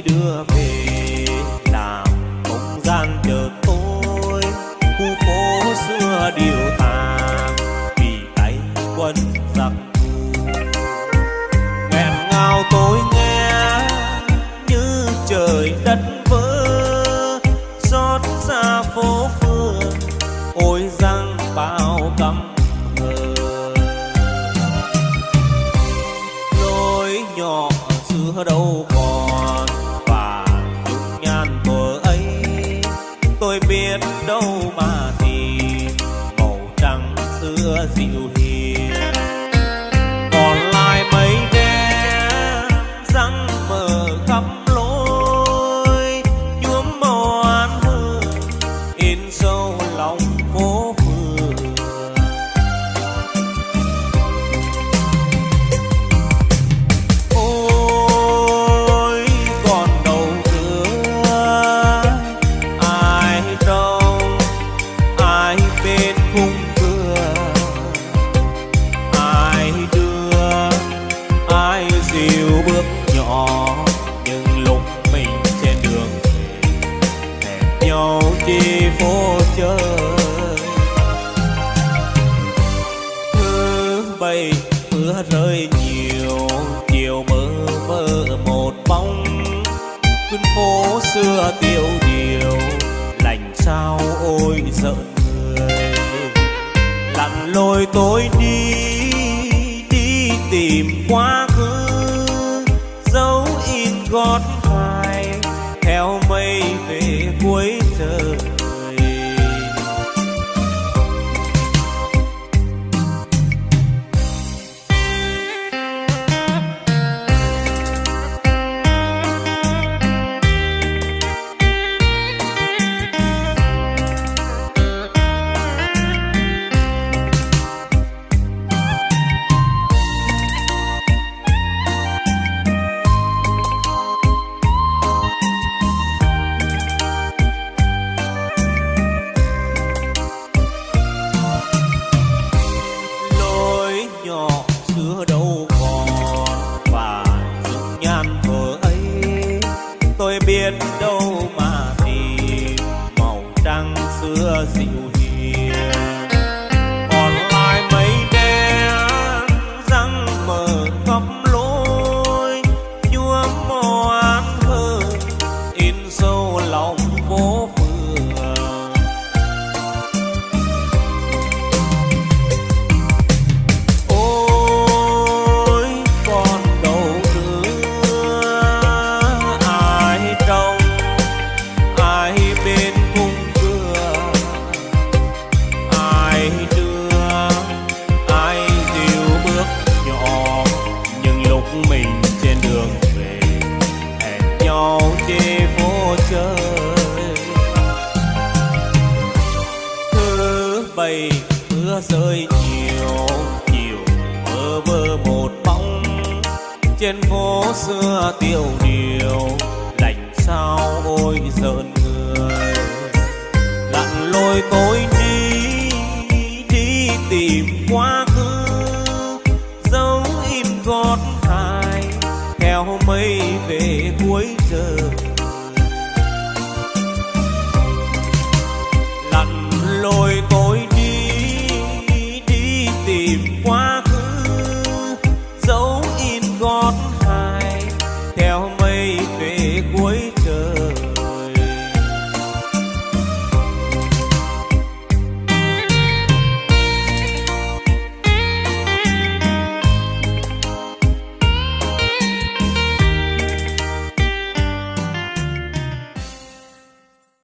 đưa về, làm không gian chờ tôi. Khu phố xưa điều tà, vì tay quân giặc nghẹn ngào tôi nghe, như trời đất vỡ. Xót xa phố phường, ôi răng bao căm đâu có xưa dịu bay mưa rơi nhiều chiều mơ mơ một bóng. Khuyên phố xưa tiêu điều, lành sao ôi giận người. Lặn lôi tôi đi đi tìm quá khứ, dấu in gót dài theo mây nhan thuở ấy tôi biết đâu rơi nhiều nhiều bơ vơ một bóng. Trên phố xưa tiêu điều lạnh sao ôi giận người. Lặn lôi tôi đi đi tìm quá khứ. Dấu im gót hài theo mây về cuối